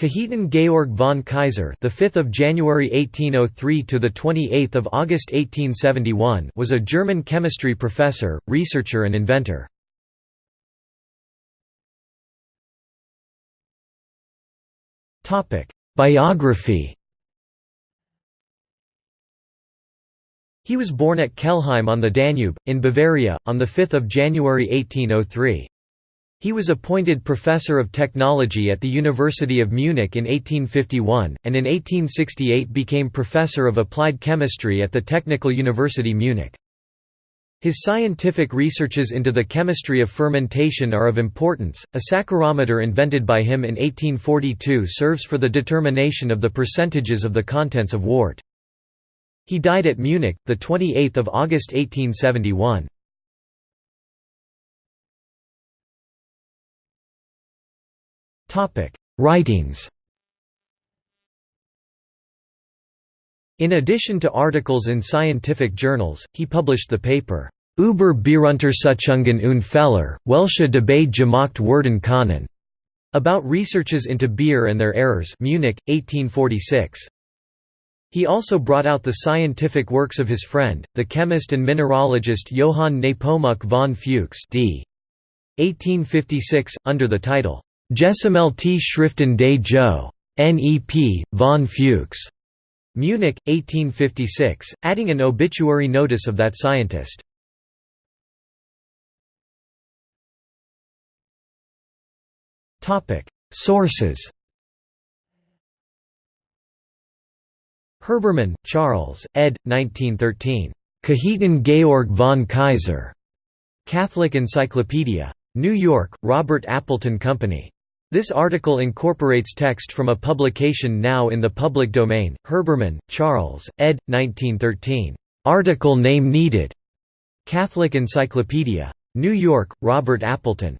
Cajetan Georg von Kaiser, the 5th of January 1803 to the 28th of August 1871, was a German chemistry professor, researcher and inventor. Topic: Biography. He was born at Kelheim on the Danube in Bavaria on the 5th of January 1803. He was appointed Professor of Technology at the University of Munich in 1851, and in 1868 became Professor of Applied Chemistry at the Technical University Munich. His scientific researches into the chemistry of fermentation are of importance. A saccharometer invented by him in 1842 serves for the determination of the percentages of the contents of wort. He died at Munich, 28 August 1871. Topic: Writings. In addition to articles in scientific journals, he published the paper Über Bieruntersuchungen und Fehler, welche dabei gemacht wurden können, about researches into beer and their errors Munich, 1846. He also brought out the scientific works of his friend, the chemist and mineralogist Johann Nepomuk von Fuchs d. 1856, under the title Gesammelte Schriften des Jo. Nep. von Fuchs. Munich, 1856, adding an obituary notice of that scientist. Sources Herbermann, Charles, ed. 1913. Cajetan Georg von Kaiser. Catholic Encyclopedia. New York, Robert Appleton Company. This article incorporates text from a publication now in the public domain, Herbermann, Charles, ed. 1913. Article name needed. Catholic Encyclopedia. New York, Robert Appleton.